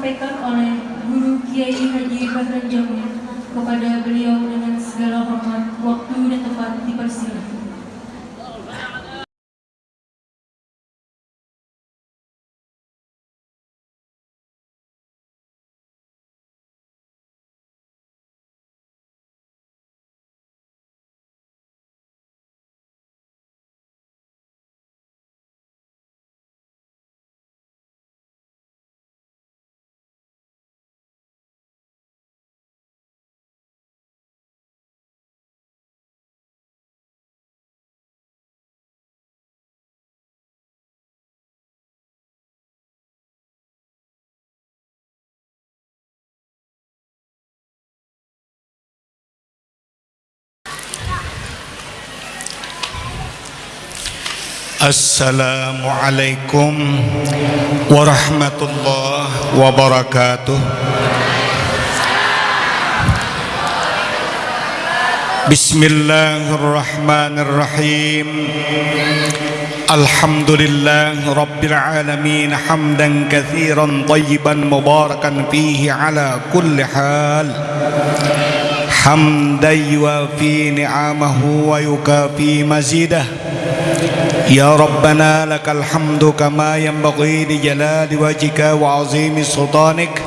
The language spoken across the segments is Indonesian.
disampaikan oleh Guru Kiai Haji Bahran Jamil kepada beliau dengan segala hormat, waktu dan tempat dipersilakan. Assalamualaikum warahmatullahi wabarakatuh Bismillahirrahmanirrahim Alhamdulillah Rabbil Alamin Hamdan kathiran tayyiban mubarakan fihi ala kulli hal Hamdan yuafi ni'amahu wa yukafi mazidah يا ربنا لك الحمد كما ينبغي لجلال وجهك وعظيم سلطانك.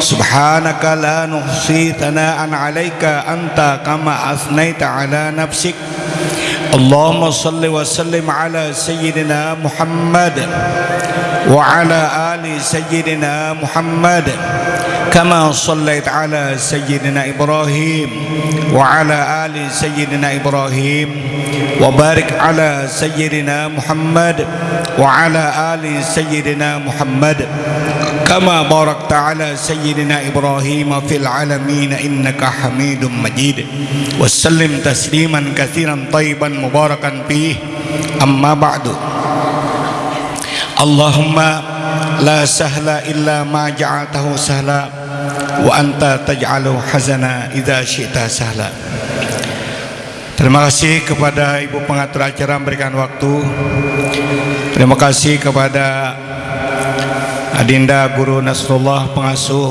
سبحانك لا نحصي ثناء عليك أنت كما أثنيت على نفسك. اللهم صل وسلم على سيدنا محمد وعلى آل سيدنا محمد. كما صليت على سيدنا إبراهيم وعلى آل سيدنا إبراهيم وبارك على سيدنا محمد وعلى آل سيدنا محمد كما باركت على سيدنا إبراهيم في العالمين إنك حميد مجيد. وسلم تسليما كثيرا طيبا مباركا فيه. أما بعد. اللهم لا سهل إلا ما جعلته سهلا. Wa anta taj'alu hazana idza syi'ta sahla Terima kasih kepada Ibu pengatur acara memberikan waktu. Terima kasih kepada Adinda Guru Nasrullah pengasuh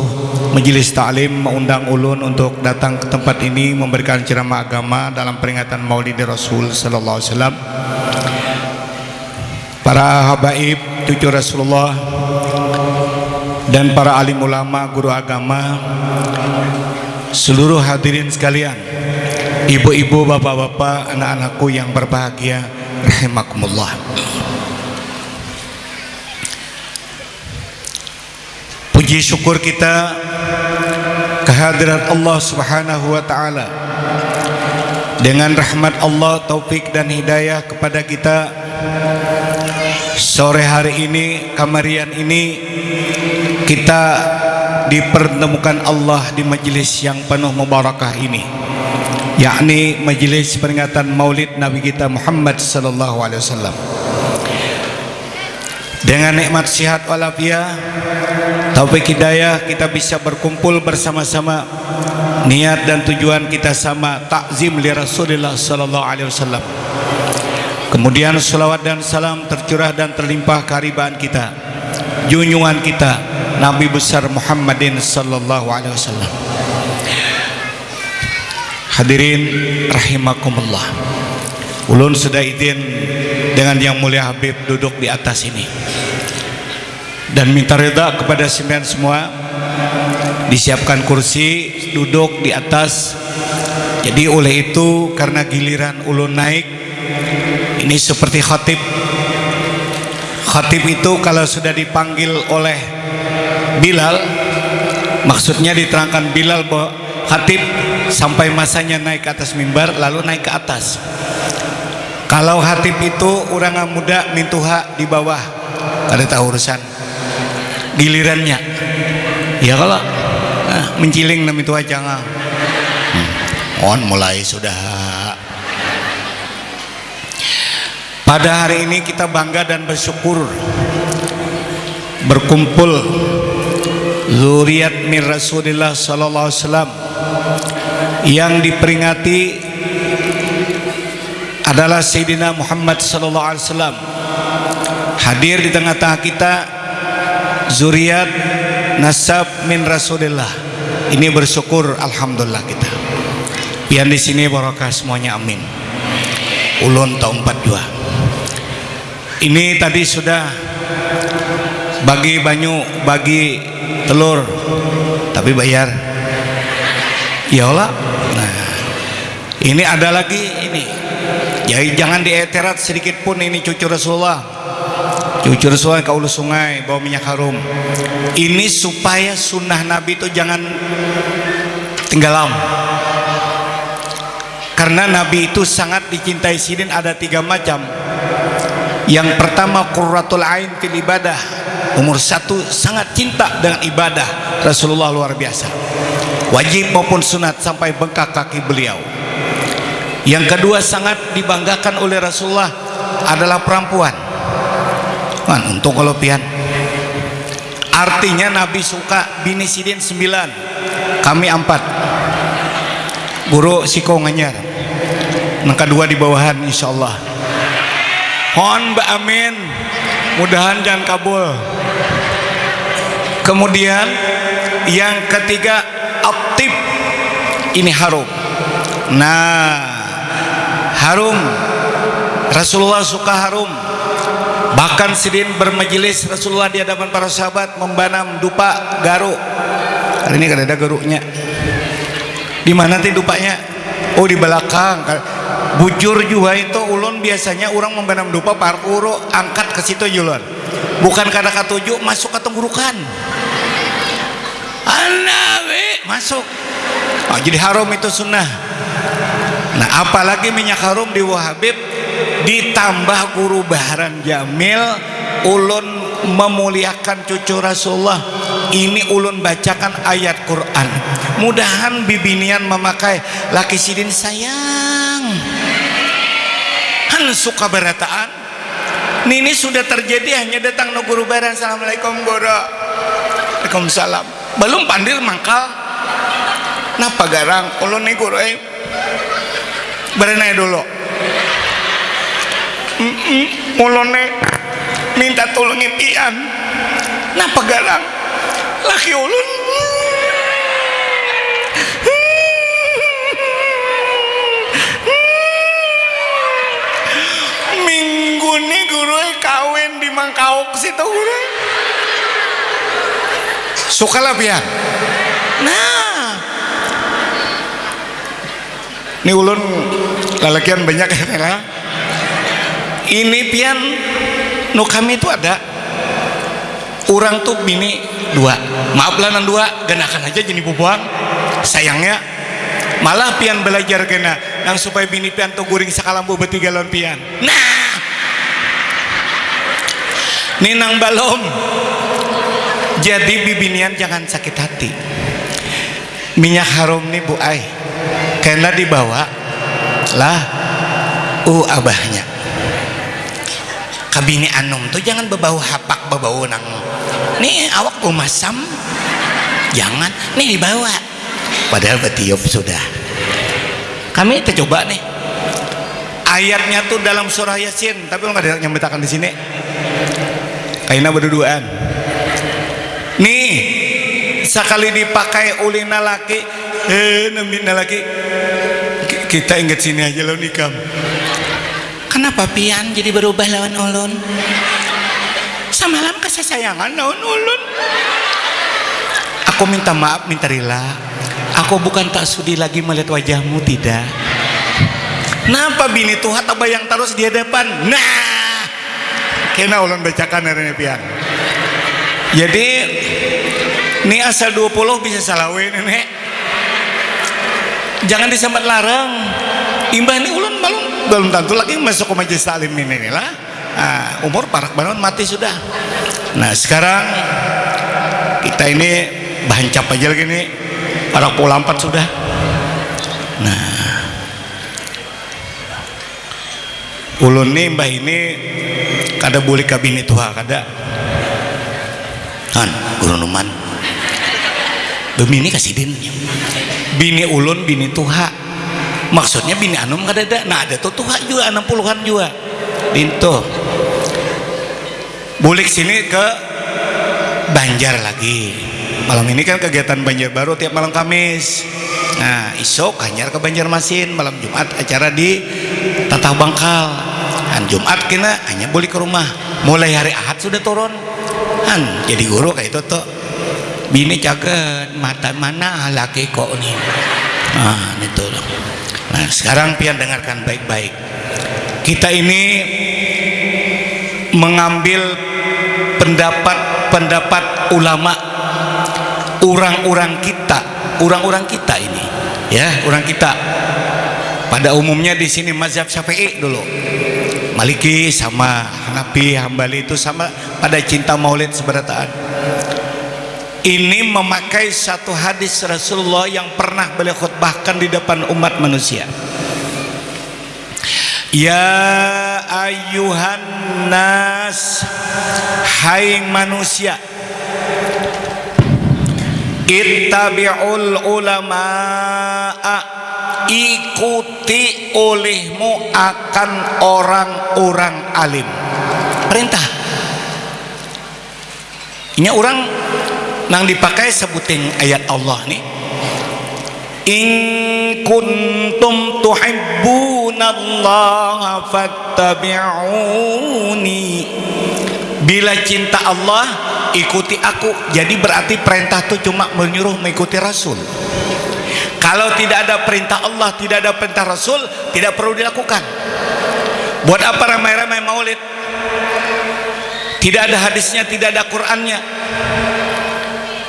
Majelis Ta'lim mengundang ulun untuk datang ke tempat ini memberikan ceramah agama dalam peringatan Maulid Rasul sallallahu alaihi wasallam. Para habaib cucu Rasulullah dan para alim ulama, guru agama, seluruh hadirin sekalian, ibu-ibu, bapak-bapak, anak-anakku yang berbahagia, rahimakumullah. Puji syukur kita kehadiran Allah Subhanahu wa taala. Dengan rahmat Allah, taufik dan hidayah kepada kita sore hari ini, kamarian ini kita dipertemukan Allah di majlis yang penuh mubarakah ini. Yakni majlis peringatan maulid Nabi kita Muhammad sallallahu alaihi wasallam. Dengan nikmat sihat walafiat taufik hidayah kita bisa berkumpul bersama-sama. Niat dan tujuan kita sama takzim li Rasulullah sallallahu alaihi wasallam. Kemudian salawat dan salam tercurah dan terlimpah keharibaan kita junjungan kita Nabi besar Muhammadin sallallahu alaihi wasallam. Hadirin rahimakumullah. Ulun sudah izin dengan yang mulia Habib duduk di atas ini. Dan minta reda kepada sembilan semua disiapkan kursi duduk di atas. Jadi oleh itu karena giliran ulun naik ini seperti khatib. Khatib itu kalau sudah dipanggil oleh Bilal maksudnya diterangkan Bilal bahwa khatib sampai masanya naik ke atas mimbar lalu naik ke atas. Kalau khatib itu orang muda mintuha di bawah. Ada tahu urusan gilirannya? Ya kalau nah, menciling na mintuha jangan hmm. on mulai sudah. Pada hari ini kita bangga dan bersyukur berkumpul zuriat min Rasulullah sallallahu alaihi wasallam yang diperingati adalah Sayyidina Muhammad sallallahu alaihi wasallam. Hadir di tengah-tengah kita zuriat nasab min Rasulillah. Ini bersyukur alhamdulillah kita. Pian di sini barokah semuanya amin. Ulun tahun 42 ini tadi sudah bagi banyu bagi telur. Tapi bayar. Ya Allah. Nah ini ada lagi ini. Ya jangan dieterat sedikit pun ini cucu Rasulullah. Cucu Rasulullah kaulu sungai bawa minyak harum. Ini supaya sunnah Nabi itu jangan tinggalam karena Nabi itu sangat dicintai sidin ada tiga macam. Yang pertama qurratul ain fil ibadah umur satu sangat cinta dengan ibadah Rasulullah luar biasa. Wajib maupun sunat sampai bengkak kaki beliau. Yang kedua sangat dibanggakan oleh Rasulullah adalah perempuan. Untung kalau pian. Artinya Nabi suka bini sidin sembilan kami empat. Guru siko nganyar yang kedua di bawahan insya Allah. Hon Mbak Amin mudahan jangan kabul. Kemudian yang ketiga aktif. Ini harum. Nah harum. Rasulullah suka harum. Bahkan sidin bermajelis Rasulullah di hadapan para sahabat membanam dupa garuk. Hari ini kan ada garuknya di mana nanti dupanya? Oh di belakang. Bujur juga itu ulun biasanya orang membanam dupa parkuro angkat ke situ julon bukan karena ketujuh masuk ke tenggorokan anawe masuk. Oh, jadi harum itu sunnah. Nah apalagi minyak harum di wahabib ditambah guru baharan jamil ulun memuliakan cucu Rasulullah. Ini ulun bacakan ayat Quran. Mudahan bibinian memakai laki sidin sayang. Han suka berataan ini sudah terjadi hanya datang no guru baran assalamualaikum guru Waalaikumsalam. Belum pandir mangkal. Napa garang? Ulun nih guru eh. Berenai dulu. Nih minta tolong impian napa garang? Laki ulun minggu nih guru di mangkauk situ. Suka pian? Nah. Ini ulun lalakian banyak ya ini pian no kami itu ada. Orang tuh bini dua. Maaf lah nan dua. Genakan aja jadi bubuang sayangnya malah pian belajar kena. Yang supaya bini pian tuh guring sakalambu betiga lon pian. Nah ninang balom. Jadi bibinian jangan sakit hati. Minyak harum nih bu ay karena dibawa lah uh abahnya. Kabini anum tuh jangan berbau hapak berbau nang. Nih awak masam. Jangan nih dibawa. Padahal betiup sudah. Kami kita coba nih. Ayatnya tuh dalam surah yasin tapi nggak ada yang di sini kaina berduaan. Nih sekali dipakai ulina laki eh nambina laki. Kita ingat sini aja lo nikam. Kenapa pian jadi berubah lawan ulun? Semalam kesayangan lawan ulun. Aku minta maaf minta rela. Aku bukan tak sudi lagi melihat wajahmu tidak. Kenapa bini tuhan tak bayang terus di hadapan? Nah kena ulun bacakan hari ini pian. Jadi ini asal 20 bisa salawin nenek jangan disambat larang. Imbah ini ulun belum belum tentu lagi masuk ke majelis taklim ini lah. Nah, umur parak banget mati sudah. Nah sekarang kita ini bancap aja lagi nih. Parak empat sudah. Nah. Ulun nih mbah ini kada boleh kabin itu kada. Kan guru numan Bini kasih din bini. Ulun bini tuha. Maksudnya bini anum kada ada nah ada tuh tuha juga enam puluhan juga. Dinto bulik sini ke Banjar lagi. Malam ini kan kegiatan Banjarbaru tiap malam Kamis. Nah isok hanyar ke Banjarmasin malam Jumat acara di Tatah Bangkal Jumat kena hanya boleh ke rumah. Mulai hari Ahad sudah turun. Kan jadi guru kayak itu tuh bini caget mata mana laki kok nih nah itu loh. Nah sekarang pian dengarkan baik-baik. Kita ini mengambil pendapat-pendapat ulama. Orang-orang kita orang-orang kita ini ya orang kita. Pada umumnya di sini mazhab syafi'i dulu Maliki sama Hanafi Hambali itu sama pada cinta maulid seberataan ini memakai satu hadis Rasulullah yang pernah beliau khutbahkan di depan umat manusia. Ya ayuhan nas Hai manusia. Ittabi'ul ulama'a Ikuti olehmu akan orang-orang alim. Perintah. Ini orang Nang dipakai sebutin ayat Allah nih In kuntum tuhibbunallaha fattabi'uni. Bila cinta Allah ikuti aku. Jadi berarti perintah itu cuma menyuruh mengikuti Rasul Kalau tidak ada perintah Allah Tidak ada perintah Rasul Tidak perlu dilakukan. Buat apa ramai-ramai maulid? Tidak ada hadisnya Tidak ada Qur'annya.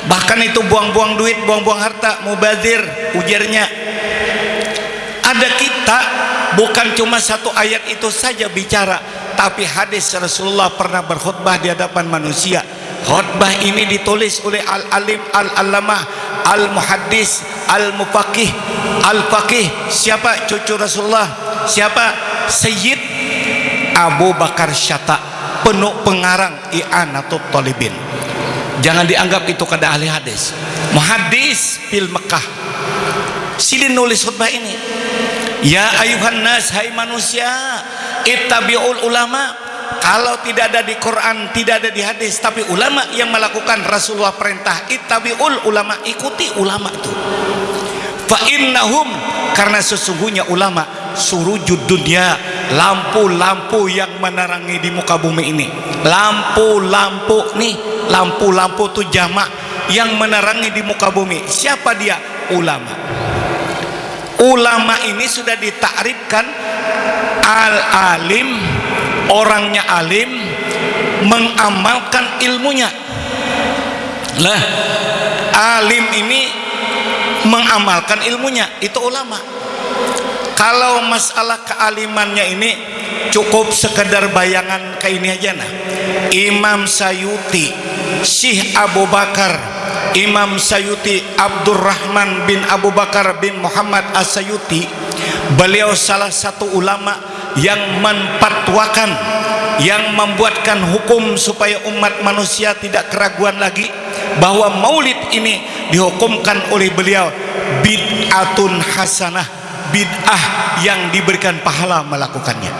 Bahkan itu buang-buang duit buang-buang harta mubazir ujarnya. Ada kita bukan cuma satu ayat itu saja bicara tapi hadis Rasulullah pernah berkhutbah di hadapan manusia khutbah ini ditulis oleh al-alim al-alamah al-muhaddis al-mufaqih al-faqih. Siapa cucu Rasulullah? Siapa? Sayyid Abu Bakar Syata penuh pengarang i'anatul talibin. Jangan dianggap itu kada ahli hadis. Muhadis fil Mekah sidin nulis khutbah ini. Ya ayuhan nas hai manusia ittabi'ul ulama kalau tidak ada di Quran tidak ada di hadis tapi ulama yang melakukan Rasulullah perintah ittabi'ul ulama ikuti ulama itu. Fa innahum karena sesungguhnya ulama surujud dunia lampu-lampu yang menerangi di muka bumi ini. Lampu-lampu nih lampu-lampu itu jamak yang menerangi di muka bumi. Siapa dia? Ulama. Ulama ini sudah ditakrifkan al-alim orangnya alim mengamalkan ilmunya. Lah alim ini mengamalkan ilmunya itu ulama. Kalau masalah kealimannya ini cukup sekedar bayangan kayak ini aja nah. Imam Sayuti Syekh Abu Bakar Imam Sayuti Abdurrahman bin Abu Bakar bin Muhammad As-Sayuti beliau salah satu ulama yang menpatwakan yang membuatkan hukum supaya umat manusia tidak keraguan lagi bahwa maulid ini dihukumkan oleh beliau bid'atun hasanah bid'ah yang diberikan pahala melakukannya.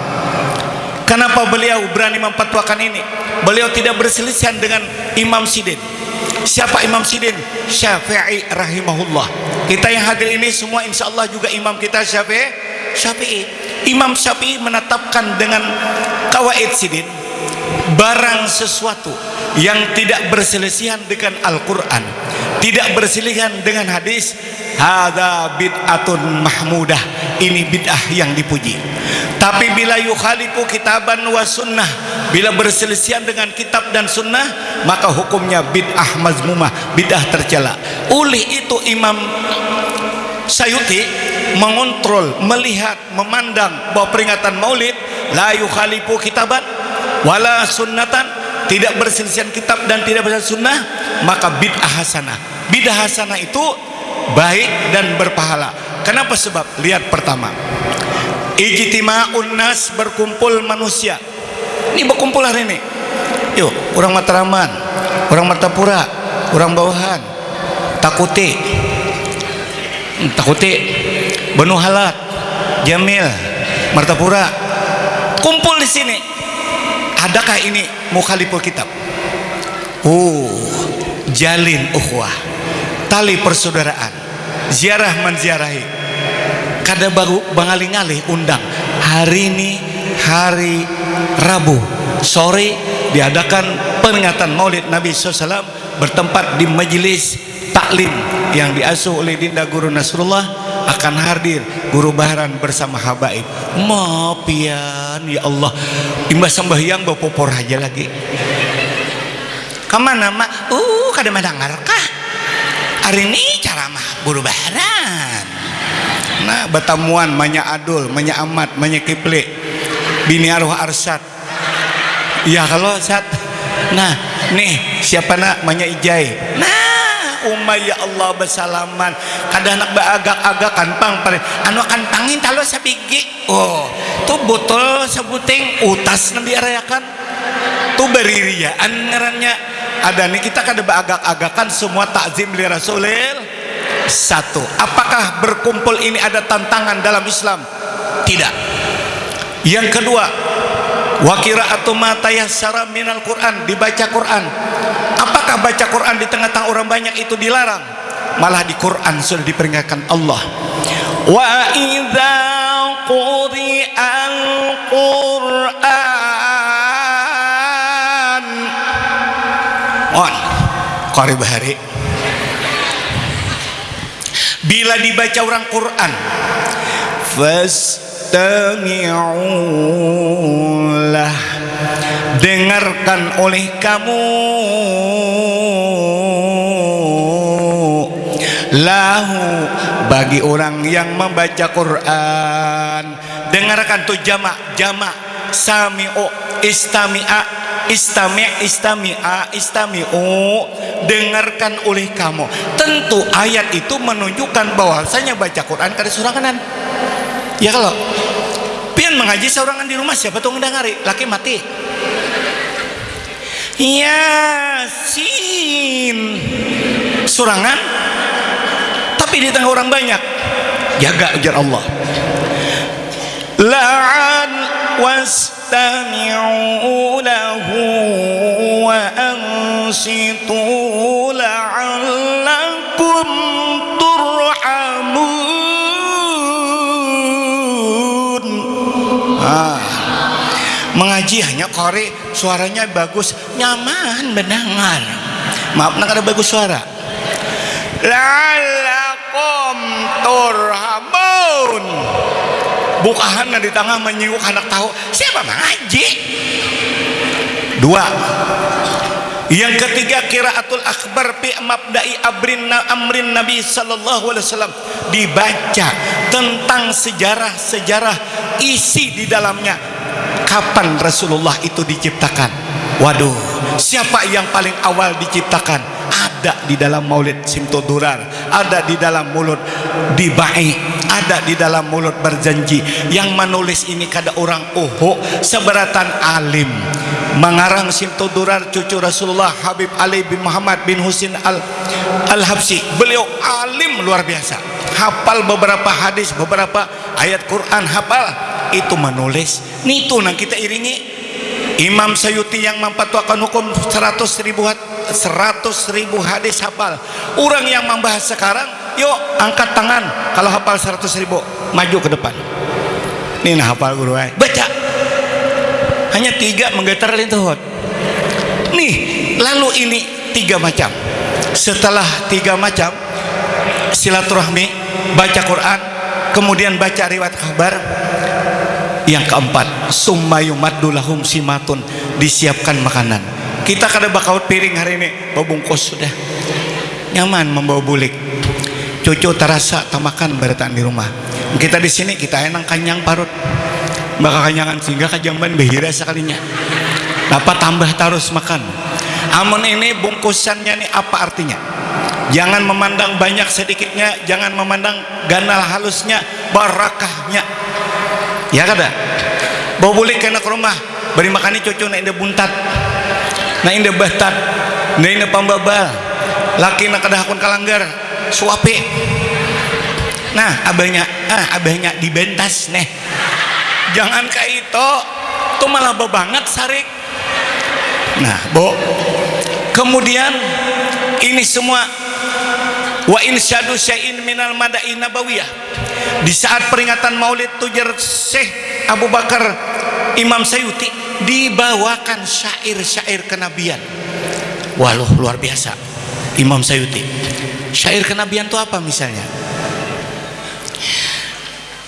Kenapa beliau berani mempatwakan ini? Beliau tidak berselisihan dengan Imam Sidin. Siapa Imam Sidin? Syafi'i rahimahullah. Kita yang hadir ini semua insya Allah juga imam kita Syafi'i Syafi'i. Imam Syafi'i menetapkan dengan kawaid Sidin barang sesuatu yang tidak berselisihan dengan Al-Quran tidak berselisihan dengan hadis hadza bid'atun mahmudah. Ini bid'ah yang dipuji. Tapi bila yukhalifu kitaban wa sunnah bila berselisihan dengan kitab dan sunnah maka hukumnya bid'ah mazmumah bid'ah tercela. Oleh itu Imam Sayuti mengontrol melihat memandang bahwa peringatan maulid la yukhalifu kitaban wala sunnatan tidak berselisihan kitab dan tidak berselisihan sunnah maka bid'ah hasanah. Bid'ah hasanah itu baik dan berpahala. Kenapa sebab? Lihat pertama. Ijtima'un nas berkumpul manusia. Ini berkumpul hari ini. Yuk orang Mataraman orang Martapura orang Bawahan Takuti Takuti Benu Halat Jamil Martapura. Kumpul di sini. Adakah ini mukhaliful kitab? Oh jalin ukhuwah tali persaudaraan ziarah menziarahi. Kada baru bangali-ngali undang. Hari ini hari Rabu. Sore diadakan peringatan maulid Nabi SAW bertempat di majelis taklim yang diasuh oleh Dinda Guru Nasrullah akan hadir guru baharan bersama habaib. Mapian ya Allah. Imbas sembahyang bawa popor aja lagi. Ke mana mak? Uh kada mendengar kah hari ini cara mah guru baharan. Nah betamuan manya adul manya amat manya kipli bini arwah arsat. Ya kalau sat. Nah nih siapa nak? Manya ijai. Nah umma ya Allah bersalaman. Kada anak baagak-agakan pang pare anu akan pangin talo sabigi oh tuh botol sebuting utas nanti arayakan tuh beririaan ngarannya. Ada nih kita kada baagak-agakan semua takzim li rasulil. Satu apakah berkumpul ini ada tantangan dalam Islam? Tidak. Yang kedua wakira atau matayah secara minal Quran dibaca Quran. Apakah baca Quran di tengah-tengah orang banyak itu dilarang? Malah di Quran sudah diperingatkan Allah. Wa idza quri'al Quran on. Qari bahari bila dibaca orang Quran fastami'ulah dengarkan oleh kamu. Lahu bagi orang yang membaca Quran. Dengarkan tuh jamak jamak. Sami'u istami'a. Istami' istami'a istami'u. Dengarkan oleh kamu. Tentu ayat itu menunjukkan bahwasanya baca Quran kada suranganan ya kalau pian mengaji seorangan di rumah siapa tuh ngedengari laki mati. Yasin. Surangan tapi di tengah orang banyak. Jaga ujar Allah. La'an wastami'u lahu wa ansitu mengaji hanya kore suaranya bagus. Nyaman mendengar. Maaf nak ada bagus suara? Lalakum turhamun. Bukahan di tengah menyinggung anak tahu. Siapa mengaji? Dua. Yang ketiga kiraatul akbar fi mabda'i abrin amrin nabi sallallahu alaihi wasallam. Dibaca tentang sejarah-sejarah isi di dalamnya kapan Rasulullah itu diciptakan? Waduh siapa yang paling awal diciptakan? Ada di dalam maulid simtodurar ada di dalam mulut dibai ada di dalam mulut berjanji. Yang menulis ini kada orang uhu seberatan alim. Mengarang simtodurar cucu Rasulullah Habib Ali bin Muhammad bin Husin al al Habsi beliau alim luar biasa. Hafal beberapa hadis beberapa ayat Quran hafal itu menulis. Itu yang kita iringi. Imam Sayuti yang memfatwakan hukum 100 ribu 100 ribu hadis hafal. Orang yang membahas sekarang yuk angkat tangan. Kalau hafal 100 ribu maju ke depan. Ini nah hafal guru ay. baca. Hanya tiga menggetar lintuhut nih lalu ini tiga macam. Setelah tiga macam silaturahmi baca Quran kemudian baca riwayat kabar yang keempat summayumaddulahum simatun disiapkan makanan. Kita kada bakal piring hari ini bawa bungkus sudah. Nyaman membawa bulik. Cucu terasa tak makan beratan di rumah. Kita di sini kita enak kanyang parut. Bakal kanyangan sehingga kajamban behira sekalinya. Dapat tambah terus makan. Amun ini bungkusannya ini apa artinya? Jangan memandang banyak sedikitnya jangan memandang ganal halusnya barakahnya ya kada bawa bulik kena ke rumah. Beri makan cucu nak indah buntat. Nak indah batat nak indah pambabal. Laki nak kada hakun kalanggar. Suapi nah abahnya ah abahnya dibentas nih jangan kayak itu. Tuh malah banget sarik. Nah bo. Kemudian ini semua. Wa insyadu syai'in minal mada'i nabawiyah di saat peringatan maulid tujar Syekh Abu Bakar Imam Sayuti dibawakan syair-syair kenabian. Walau luar biasa. Imam Sayuti syair kenabian itu apa misalnya?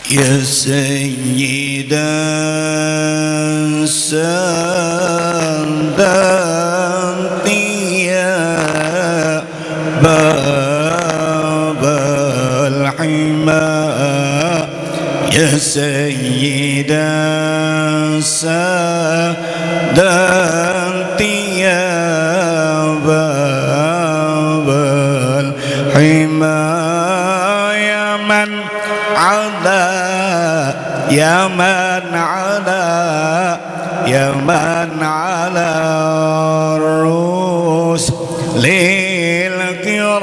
Ya Sayyida Sandantiya Babal Hima Ya Sayyida Sandantiya Babal Hima Ya Man Ala Ya Man Ala Ya Man Ala Rus Lil Kirami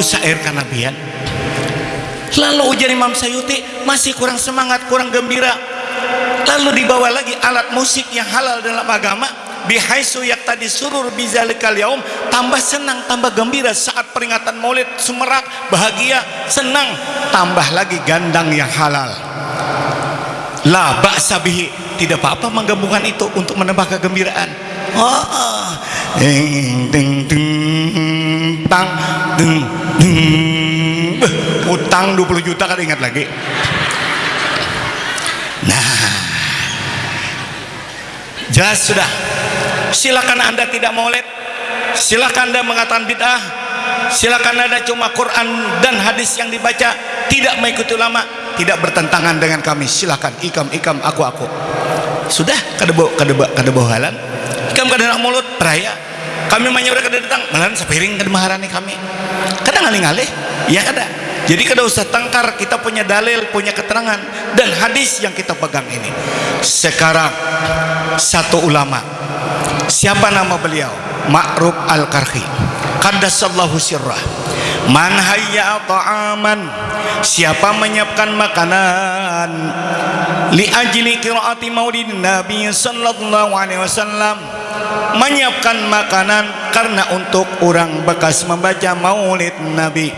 syair kenabian Lalu ujian Imam Sayuti masih kurang semangat, kurang gembira. Lalu dibawa lagi alat musik yang halal dalam agama bihaisu yak tadi surur bizalikal yaum tambah senang tambah gembira saat peringatan maulid sumerak bahagia senang tambah lagi gandang yang halal la ba'sa bihi tidak apa-apa menggabungkan itu untuk menambah kegembiraan oh, oh. ding ding ding tang ding Beh, utang 20 juta kan ingat lagi. Nah. Jelas sudah. Silakan anda tidak maulid. Silakan anda mengatakan bid'ah. Silakan anda cuma Quran dan hadis yang dibaca. Tidak mengikuti ulama. Tidak bertentangan dengan kami. Silakan. Ikam ikam aku aku. Sudah. Kada bo kada bo kada bohalan ikam nak mulut peraya. Kami menyuruh kada datang. Malahan sepiring kada maharani kami kada ngalih-ngalih. Ya kada jadi kada usah tangkar kita punya dalil punya keterangan dan hadis yang kita pegang ini. Sekarang satu ulama. Siapa nama beliau? Ma'ruf Al-Karhi. Qaddasallahu sirrah Man hayya ta'aman Siapa menyiapkan makanan? Li ajli qiraati maulid Nabi sallallahu alaihi wasallam. Menyiapkan makanan karena untuk orang bekas membaca maulid Nabi.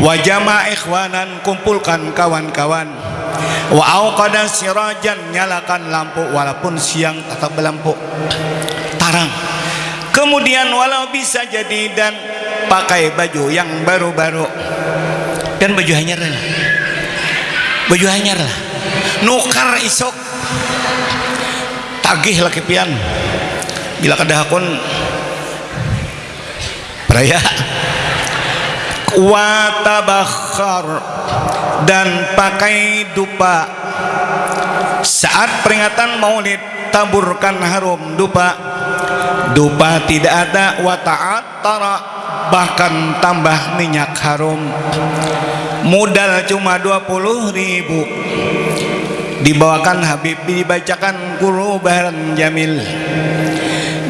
Wa jama' ikhwanan kumpulkan kawan-kawan. Wa auqada sirajan nyalakan lampu walaupun siang tetap berlampu. Tarang. Kemudian walau bisa jadi dan pakai baju yang baru-baru. Dan baju hanyar lah. Baju hanyar lah. Nukar isok. Tagih laki pian. Bila kedahakun peraya watabakhar dan pakai dupa. Saat peringatan maulid taburkan harum dupa. Dupa tidak ada wa ta'attara bahkan tambah minyak harum. Modal cuma 20 ribu. Dibawakan Habib dibacakan guru bahan jamil.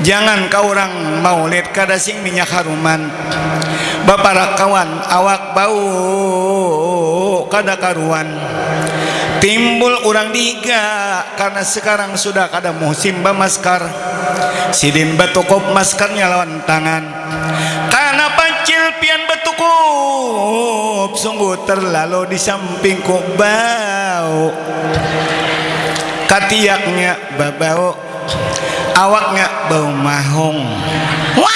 Jangan kau orang maulid kada sing minyak haruman. Bapak kawan awak bau kada karuan timbul orang diga karena sekarang sudah kada musim maskar sidin batukop maskarnya lawan tangan sungguh terlalu di sampingku bau. Katiaknya babau awaknya bau mahung. Wah!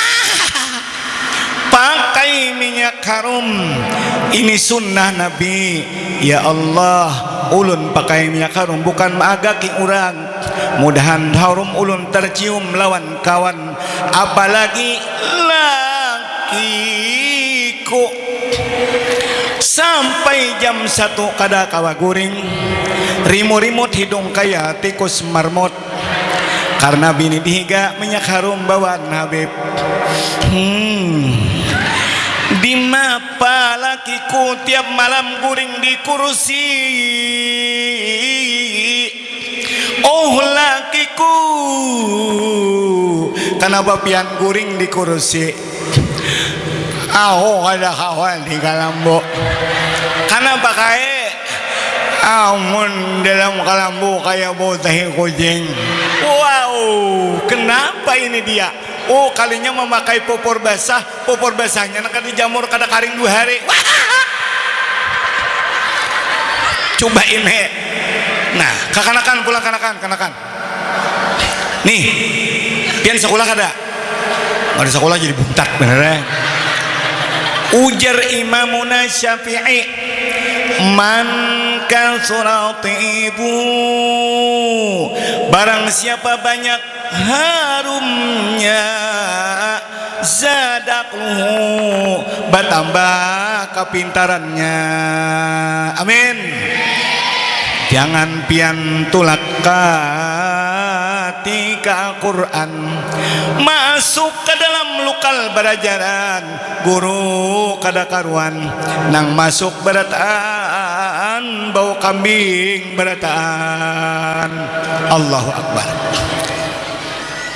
Pakai minyak harum. Ini sunnah nabi. Ya Allah ulun pakai minyak harum bukan magaki orang mudahan harum ulun tercium lawan kawan. Apalagi lakiku sampai jam satu kada kawa guring rimut-rimut hidung kaya tikus marmot karena bini dihiga minyak harum bawaan Habib. Hmm. Di mapa lakiku tiap malam guring di kursi oh lakiku kenapa pian guring di kursi aho ada kawan di kalambo. Karena pakai amun dalam kalambu kayak bau tahi kucing. Wow kenapa ini dia? Oh kalinya memakai popor basah. Popor basahnya nak dijamur kada karing dua hari. Coba ini nah kekanakan pulang kanakan kanakan. Nih pian sekolah kada? Ada sekolah jadi buntat bener ya ujar imamuna syafi'i man surat ibu. Barang siapa banyak harumnya zadakluhu bertambah kepintarannya. Amin. Jangan pian tulak ketika Quran masuk ke dalam lokal berajaran guru kada karuan. Nang masuk berataan bau kambing berataan Allahu Akbar.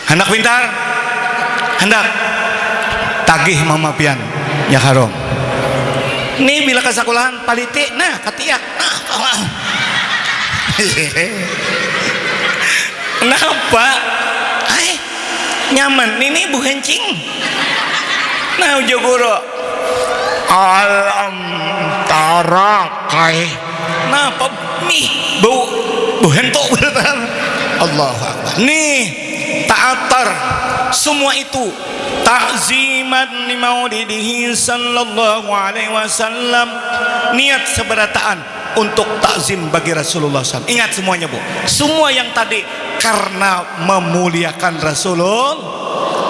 Hendak pintar? Hendak. Tagih mama pian ya harom ini bila ke sekolahan paliti nah katiak nah kenapa nyaman. Ini bu hencing. Nah ujo guru. Alam tarakai kenapa nih bau bu hentok. Allah nih ta'atar semua itu takziman li maulidihi sallallahu alaihi wasallam. Niat seberataan untuk takzim bagi Rasulullah SAW ingat semuanya bu. Semua yang tadi karena memuliakan Rasulullah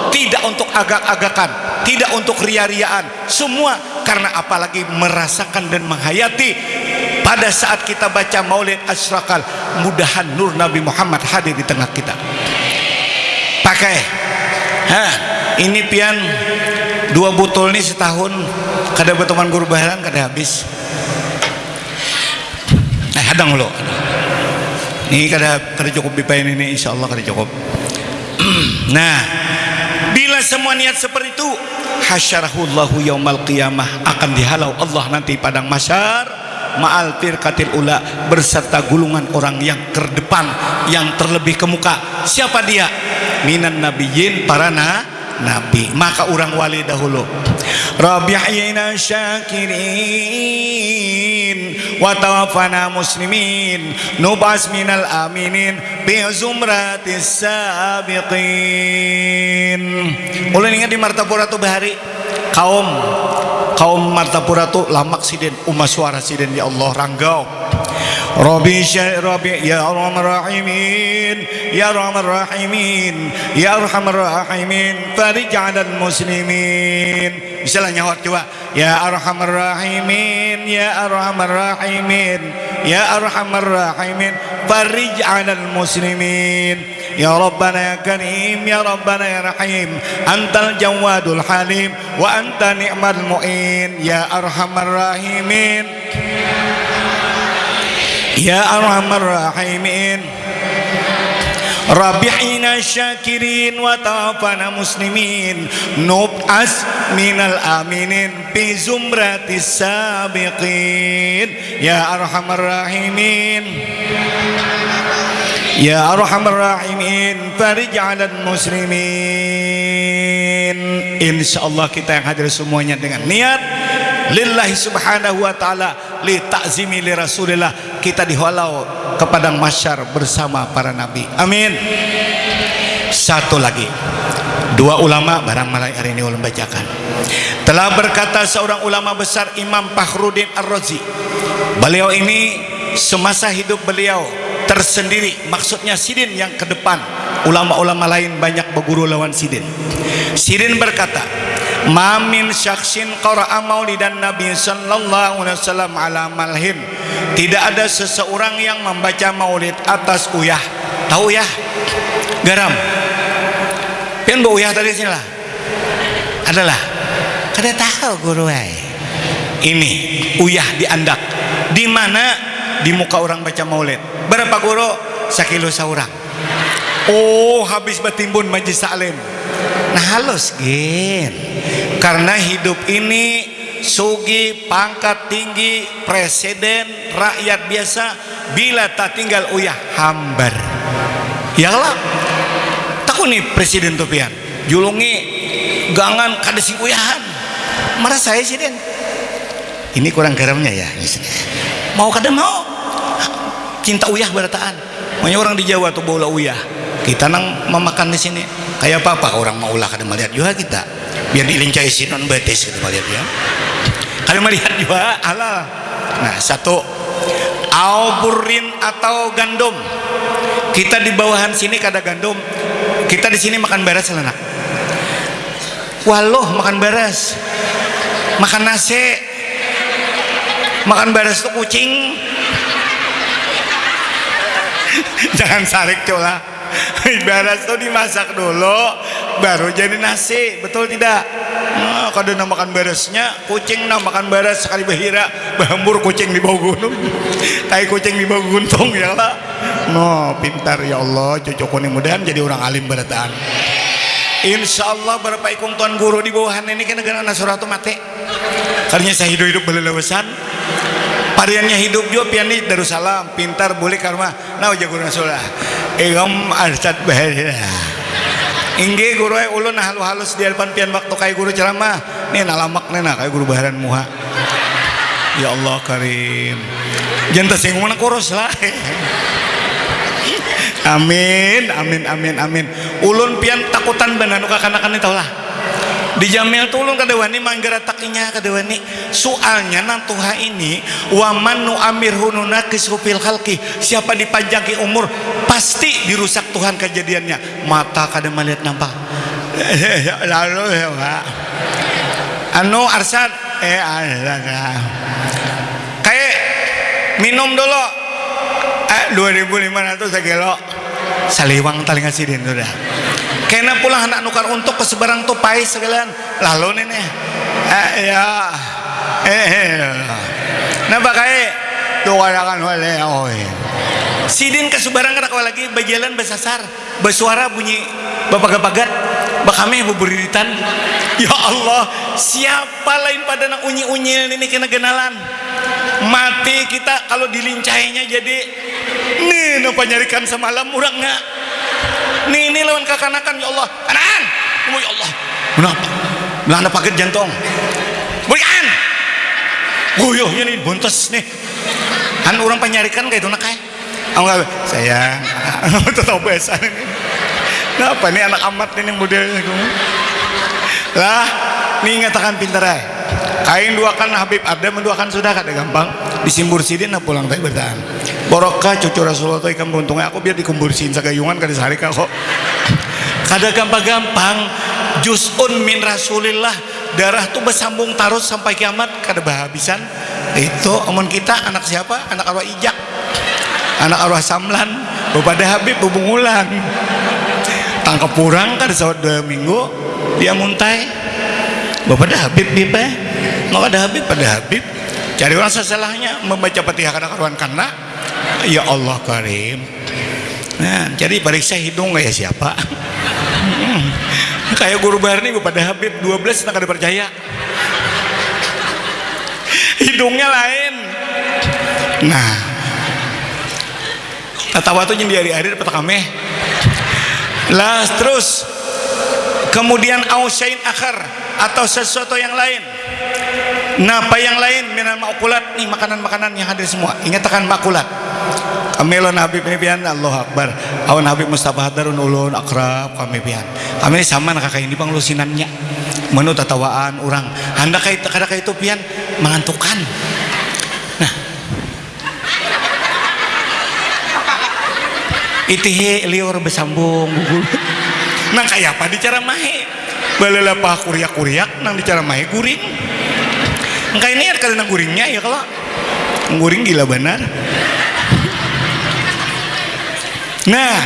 tidak untuk agak-agakan tidak untuk ria-riaan. Semua karena apalagi merasakan dan menghayati pada saat kita baca maulid asrakal mudahan nur Nabi Muhammad hadir di tengah kita. Pakai. Hah, ini pian dua botol ini setahun kada berteman guru baharan kada habis hadang lo. Ini kada kada cukup dipain ini insya Allah kada cukup. Nah bila semua niat seperti itu hasyarahullahu yaumal qiyamah akan dihalau Allah nanti padang masyar ma'al firqatil ula berserta gulungan orang yang terdepan yang terlebih ke muka. Siapa dia? Minan nabiyyin para na nabi. Maka orang wali dahulu. Rabi'ina syakirin wa tawaffana muslimin nubas minal aminin bi zumratis sabiqin ulun ingat di martapura tu bahari? Kaum. Kaum martapura tu lamak siden umat suara siden ya Allah ranggau Rabbi Rabbi ya Arhamar Rahimin ya Arhamar Rahimin ya Arhamar Rahimin farij 'alal muslimin bisa lah nyawat coba ya Arhamar Rahimin ya Arhamar Rahimin ya Arhamar Rahimin farij 'alal muslimin يا ربنا يا كريم يا ربنا يا رحيم أنت الجواد الحليم وأنت نعم المؤين يا أرحم الراحمين ya arhamar rahimin. Rabi'ina syakirin wa tawafana muslimin. Nub'as minal aminin bi zumratis sabiqin. Ya arhamar rahimin. Ya arhamar rahimin Farij alal muslimin Insyaallah kita yang hadir semuanya dengan niat lillahi subhanahu wa ta'ala li ta'zimi li rasulillah. Kita dihalau kepada masyar bersama para nabi. Amin. Satu lagi. Dua ulama barang malai hari ini ulun bacakan. Telah berkata seorang ulama besar Imam Fakhruddin Ar-Razi beliau ini semasa hidup beliau tersendiri maksudnya Sidin yang ke depan. Ulama-ulama lain banyak berguru lawan Sidin. Sidin berkata mamin syaksin qara'a maulidan nabi sallallahu alaihi wasallam ala malhin. Tidak ada seseorang yang membaca maulid atas uyah. Tahu ya garam. Pian bu uyah tadi sini lah. Adalah. Kada tahu guru ini uyah diandak di mana? Di muka orang baca maulid. Berapa guru? Sakilo seorang oh habis bertimbun majlis salim nah halus gin. Karena hidup ini sugi pangkat tinggi presiden rakyat biasa bila tak tinggal uyah hambar. Ya lah. Takut nih presiden tuh pian julungi gangan kadesi uyahan. Marah saya sih den ini kurang garamnya ya mau kada mau. Cinta uyah berataan. Makanya orang di Jawa tuh bola uyah kita nang memakan di sini. Kayak apa apa orang mau ulah kada melihat. Juga kita. Biar dilincai si non betis kita melihat ya. Kada melihat juga halal nah satu. Auburin atau gandum. Kita di bawahan sini kada gandum. Kita di sini makan beras lah waloh makan beras. Makan nasi. Makan beras tuh kucing. Jangan sarik cola beras tuh dimasak dulu baru jadi nasi betul tidak? Nah, kalau nak makan beresnya kucing nak makan beres sekali bahira bahambur kucing di bawah gunung. Tai kucing di bawah guntung ya lah. No pintar ya Allah cucuku ini mudahan jadi orang alim berataan Insya Allah berapa ikung tuan guru di bawahan ini kan negara nasuratu mati. Karena saya hidup-hidup belelewesan Pariannya hidup juga pian di Darussalam pintar boleh karma. Nah uja guru nasulah inggih guru eh, ulun halus-halus di depan pian waktu kayak guru ceramah. Nih nalamak nena kayak guru baharan muha. Ya Allah karim. Jangan tersinggung mana kurus lah. Amin amin amin amin. Ulun pian takutan benar nuka kanak-kanak lah. Di jamil tulung kadewani manggara takinya kadewani soalnya nang tuha ini waman nu amir hununa kisrupil halki siapa dipajaki umur pasti dirusak Tuhan kejadiannya. Mata kada melihat nampak. Lalu ya pak. Anu arsad. Eh arsad. Kayak minum dulu. Eh 2500 sekilo. Saliwang tali ngasih din udah kena pula anak nukar untuk ke sebarang tupai sekalian. Lalu nenek eh ya eh, eh. nah pakai doa kan oleh oh sidin ke sebarang kada lagi berjalan bersasar bersuara bunyi bapak bagat bakame buburitan. Ya Allah siapa lain pada nak unyi-unyil ini kena kenalan mati kita kalau dilincainya jadi nih napa nyarikan semalam urang nggak nih ini lawan kakanakan ya Allah. Kanan. Oh ya Allah. Kenapa? Melanda paket jantung berikan oh yo ini buntes nih. Kan orang penyarikan kayak itu nak kayak enggak sayang. Tetap biasa ini. Kenapa nih anak amat ini modelnya lah nih ngatakan pintar ya kain duakan Habib ada menduakan sudah kada gampang. Disimbur sidin nah pulang tadi bertahan borokah cucu Rasulullah itu ikan beruntungnya. Aku biar dikumbursin sagayungan kada sehari kok. Kada gampang-gampang. Jusun min Rasulillah. Darah tuh bersambung tarus sampai kiamat. Kada bahabisan. Itu omon kita anak siapa? Anak arwah ijak. Anak arwah samlan. Bapak Habib bubungulan tangkap kurang kada sawat dua minggu. Dia muntai. Bapak Habib bipa maka ada Habib pada Habib. Cari orang sesalahnya membaca fatihah karena karuan karena ya Allah karim. Nah jadi periksa hidung kayak siapa? Hmm. kayak guru Barni pada Habib. 12 tak ada percaya hidungnya lain. Nah. Ketawa tuh jadi hari-hari dapat kami lah terus kemudian ausain akhar atau sesuatu yang lain. Nah apa yang lain? Minal makulat nih makanan-makanan yang hadir semua. Ingatkan makulat kami lo Habib ini pian Allah Akbar. Awan Habib Mustafa Hadarun ulun akrab kami pian kami sama nak kakak ini bang lusinannya. Menu tatawaan orang anda kayak kada kayak itu pian mengantukan. Nah. Itihe liur bersambung nang kayak apa dicara mahe? Balalapa kuriak-kuriak nang dicara mahe guring? Engkau ini karena guringnya ya kalau. Guring gila benar nah.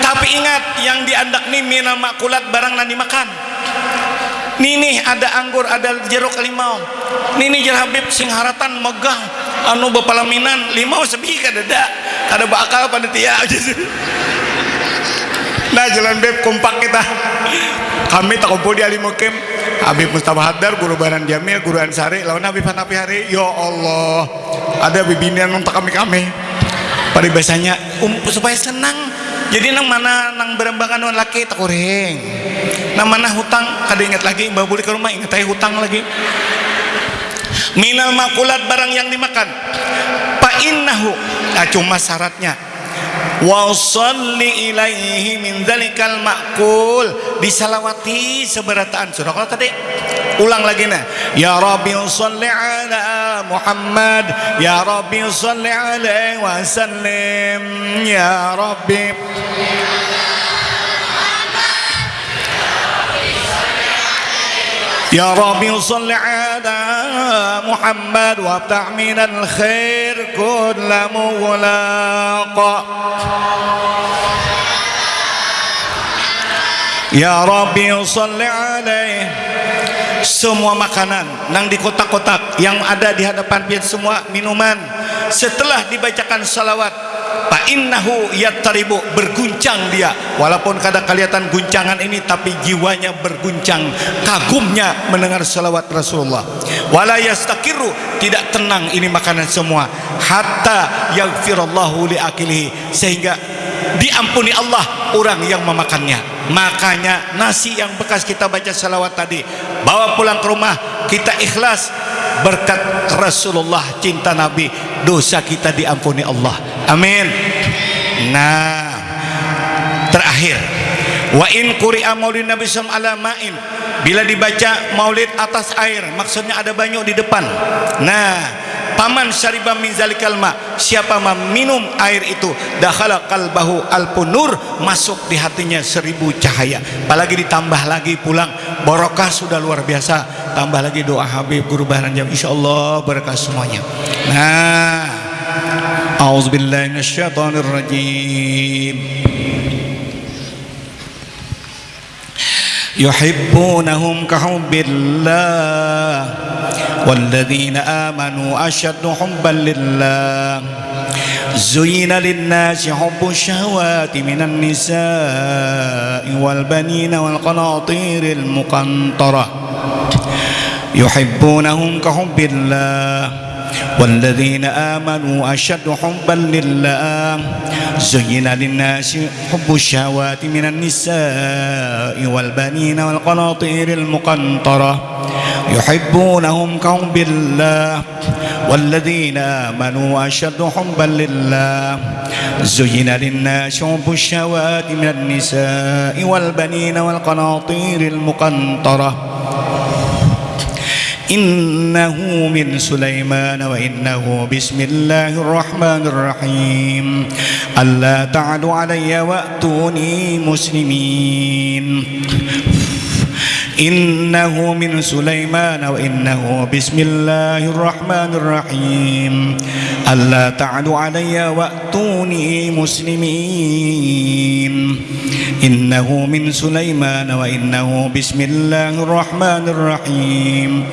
Tapi ingat yang diandak nih minal makulat barang nanti makan. Nih ada anggur ada jeruk limau. Nih jer Habib sing haratan megang. Anu bapalaminan limau sebi kada ada kada bakal pada tia nah jalan beb kompak kita. Kami tak kumpul di Alimukim Habib Mustafa Haddar, Guru Baran Jamil, Guru Ansari, lawan Habib Hanafi Hari, ya Allah, ada bibinian untuk kami biasanya um, supaya senang. Jadi nang mana nang berembangan wan laki tak kurang nang mana hutang kada ingat lagi mbak buli ke rumah ingat aja hutang lagi. Minal makulat barang yang dimakan. Pa innahu nah, cuma syaratnya. Wa salli ilaihi min dzalikal makul. Disalawati seberataan. Surah kalau tadi ulang lagi nah. Ya rabbi salli ala محمد يا ربي صل عليه وسلم يا ربي. يا ربي صل على محمد وافتح من الخير كل مغلاق يا ربي صل عليه. Semua makanan yang di kotak-kotak yang ada di hadapan pian semua minuman. Setelah dibacakan salawat innahu yattaribu berguncang dia. Walaupun kada kelihatan guncangan ini tapi jiwanya berguncang. Kagumnya mendengar salawat Rasulullah. Wala yastaqiru tidak tenang ini makanan semua. Hatta yaghfirallahu li akilihi sehingga diampuni Allah orang yang memakannya. Makanya nasi yang bekas kita baca salawat tadi bawa pulang ke rumah kita ikhlas. Berkat Rasulullah cinta Nabi dosa kita diampuni Allah. Amin. Nah. Terakhir. Wa in quri'a maulid nabi sallallahu ma'in. Bila dibaca maulid atas air maksudnya ada banyak di depan. Nah paman syariba min zalikal ma. Siapa meminum air itu dakhala kalbahu alpunur nur masuk di hatinya seribu cahaya. Apalagi ditambah lagi pulang barokah sudah luar biasa. Tambah lagi doa Habib Guru Baharanjam insyaallah berkah semuanya. Nah auzubillahi rajim yuhibbunahum kahubbillah والذين آمنوا أشد حبا لله. زين للناس حب الشهوات من النساء والبنين والقناطير المقنطرة. يحبونهم كحب الله. والذين آمنوا أشد حبا لله. زين للناس حب الشهوات من النساء والبنين والقناطير المقنطرة. يحبونهم كحب الله والذين آمنوا أشد حبا لله. زين للناس حب الشهوات من النساء والبنين والقناطير المقنطرة. إنه من سليمان وإنه بسم الله الرحمن الرحيم. ألا تعلوا علي وأتوني مسلمين. إنه من سليمان وإنه بسم الله الرحمن الرحيم. ألا تعلوا علي وأتوني مسلمين. إنه من سليمان وإنه بسم الله الرحمن الرحيم.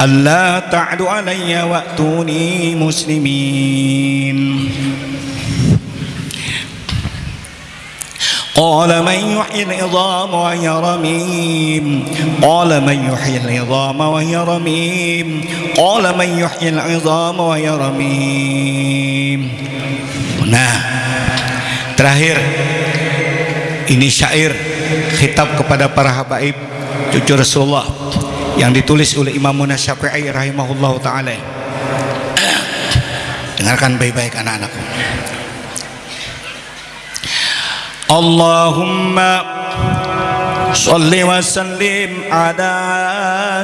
ألا تعلوا علي وأتوني مسلمين. قال من يحيي العظام وهي رميم قال من يحيي العظام وهي رميم قال من يحيي العظام وهي رميم nah terakhir ini syair khitab kepada para habaib cucu Rasulullah yang ditulis oleh Imam Munas Syafi'i rahimahullah ta'ala dengarkan baik-baik anak-anakku اللهم صل وسلم على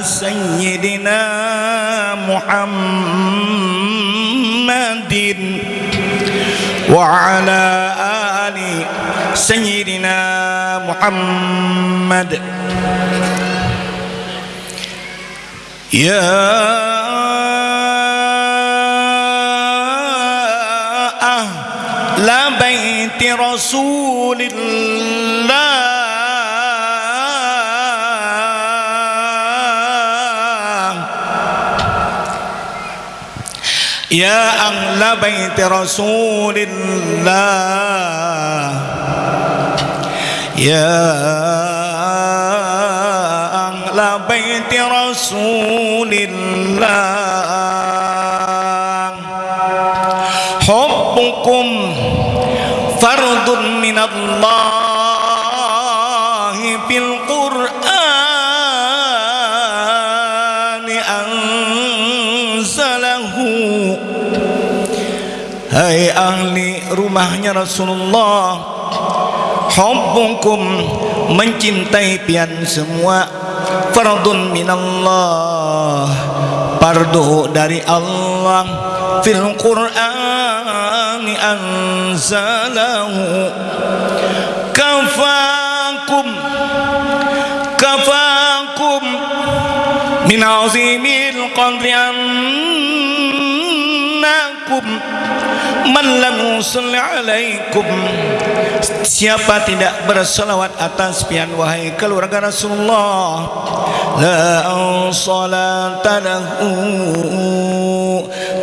سيدنا محمد وعلى آل سيدنا محمد. يا رسول الله. يا أهل بيت رسول الله. يا أهل بيت رسول الله. fardun minallahi fil qur'ani anzalahu. Hai ahli rumahnya Rasulullah Hubbukum mencintai pian semua. Fardun minallah Fardu dari Allah Fil Qur'an. القرآن أنزله. كفاكم كفاكم. من عظيم القدر أنكم man lam yusalli alaikum. Siapa tidak berselawat atas pian wahai keluarga Rasulullah? La salata lahu.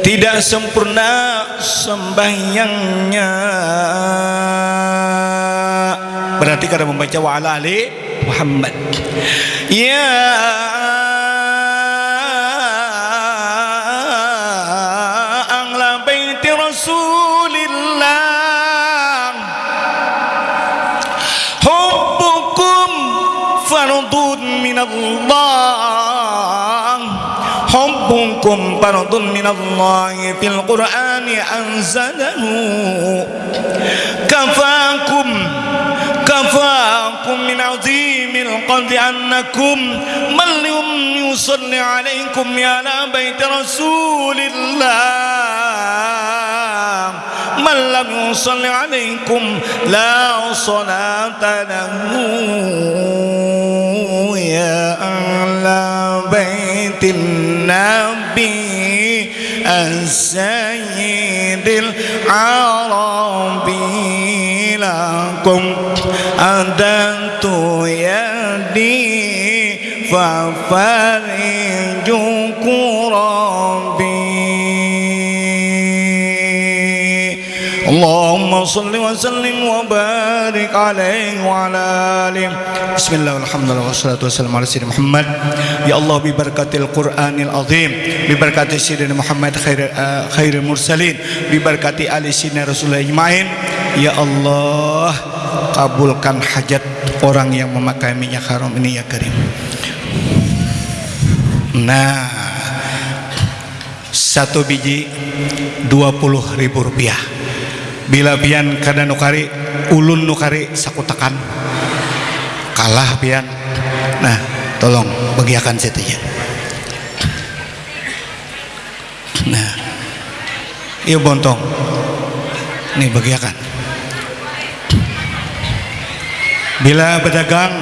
Tidak sempurna sembahyangnya. Berarti kada membaca wa ala ali Muhammad. Ya حبكم فرض من الله في القرآن أنزله. كفاكم كفاكم من عظيم القدر أنكم من لم يصلي عليكم يا بيت رسول الله. من لم يصلي عليكم لا صلاة له. يا بيت النبي السيد العربي لكم. أدنت يدي ففرج كربي اللهم صل وسلم وبارك عليه وعلى آله بسم الله والحمد لله والصلاة والسلام على سيدنا محمد يا الله ببركة القرآن العظيم ببركة سيدنا محمد خير خير المرسلين ببركة آل سيدنا رسول الله أجمعين يا الله kabulkan hajat orang yang memakai minyak haram ini ya Karim nah satu biji 20 ribu rupiah bila pian kada nukari ulun nukari sakutakan. Kalah pian. Nah tolong bagiakan saja nah iya bontong. Nih bagiakan. Bila pedagang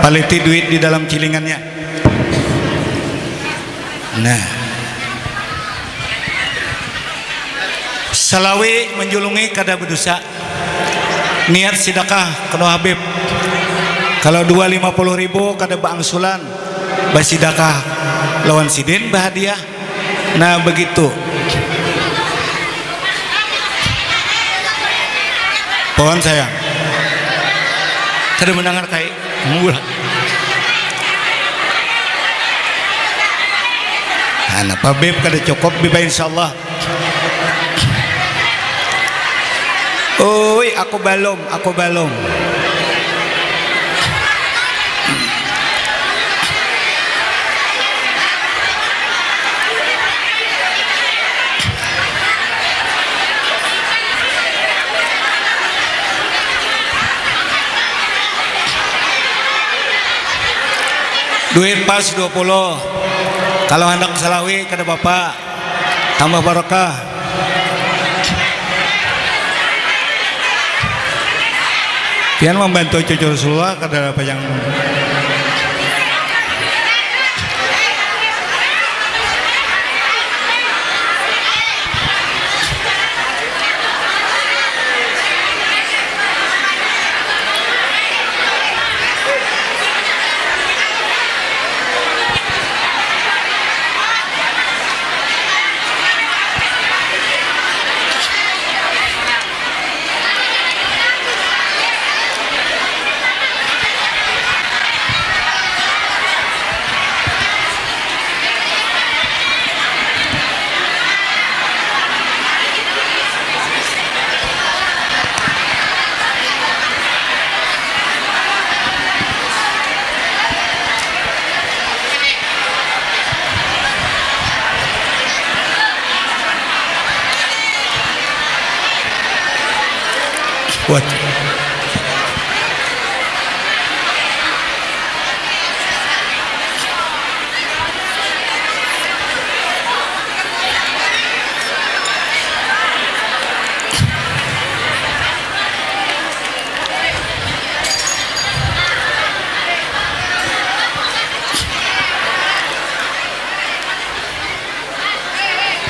paliti duit di dalam cilingannya. Nah Salawi menjulungi kada berdosa niat sidakah kena Habib. Kalau dua lima puluh ribu kada bangsulan basidakah lawan sidin bahagia nah begitu. Pohon sayang kada mendengar kai mula. Anak Habib kada cukup biba insyaallah aku belum, aku belum. Duit pas 20. Kalau hendak salawi kada Bapak. Tambah barokah. Pian membantu cucu Rasulullah apa yang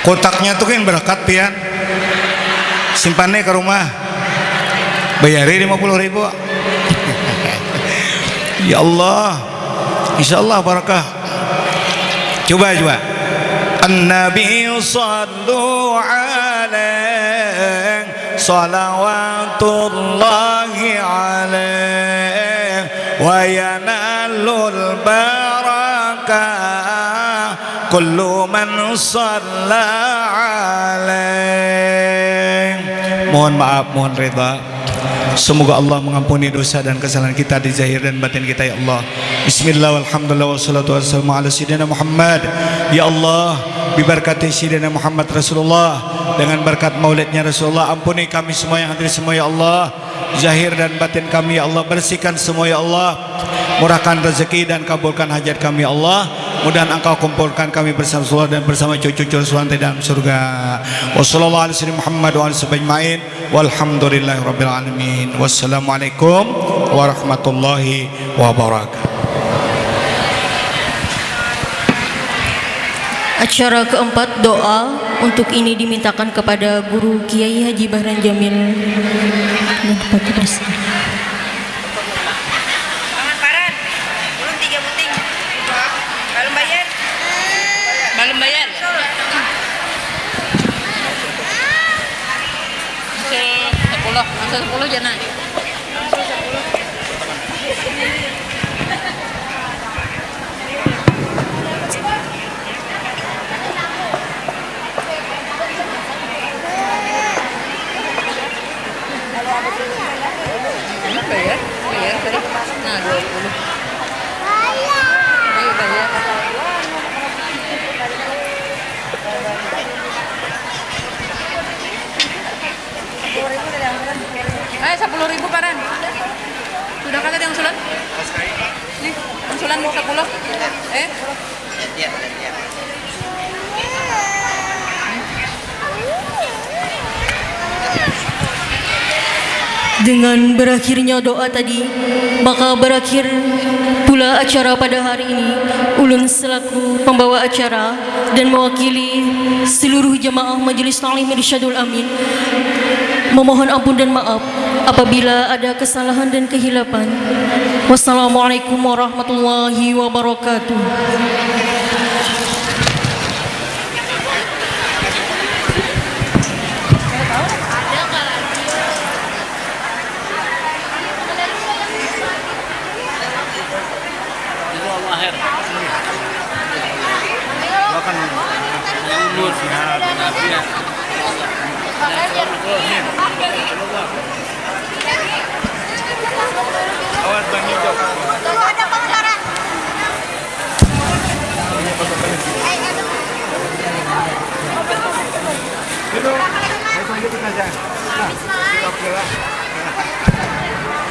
Kotaknya tuh kan berangkat pian. Simpannya ke rumah. Bayarin 50 ribu. ya Allah. Insya Allah barakah. Coba coba. An-Nabi sallu alaih salawatullahi alaih wa kullu man salla alaih mohon maaf mohon reda Semoga Allah mengampuni dosa dan kesalahan kita di zahir dan batin kita ya Allah. Bismillah walhamdulillah wassalatu wassalamu ala sayyidina Muhammad. Ya Allah, biberkati sayyidina Muhammad Rasulullah dengan berkat maulidnya Rasulullah ampuni kami semua yang hadir semua ya Allah. Zahir dan batin kami ya Allah bersihkan semua ya Allah. Murahkan rezeki dan kabulkan hajat kami ya Allah. Mudah engkau kumpulkan kami bersama Rasulullah dan bersama cucu-cucu di dalam surga. Wassalamualaikum warahmatullahi Muhammad wa alihi walhamdulillahi rabbil alamin. Wassalamualaikum warahmatullahi wabarakatuh. Acara keempat doa untuk ini dimintakan kepada Guru Kiai Haji Bahran Jamil dan Bupati Gresik. sepuluh 10 jangan. Bayar bayar. Ayo bayar. Eh, sepuluh ribu paran. Sudah kata yang sulan? Nih, yang sulan sepuluh. Eh? Dengan berakhirnya doa tadi, maka berakhir pula acara pada hari ini. Ulun selaku pembawa acara dan mewakili seluruh jemaah Majelis Ta'lim Irsyadul Amin memohon ampun dan maaf apabila ada kesalahan dan kehilapan. Wassalamualaikum warahmatullahi wabarakatuh.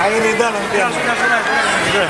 Air itu nanti. Sudah, sudah, sudah.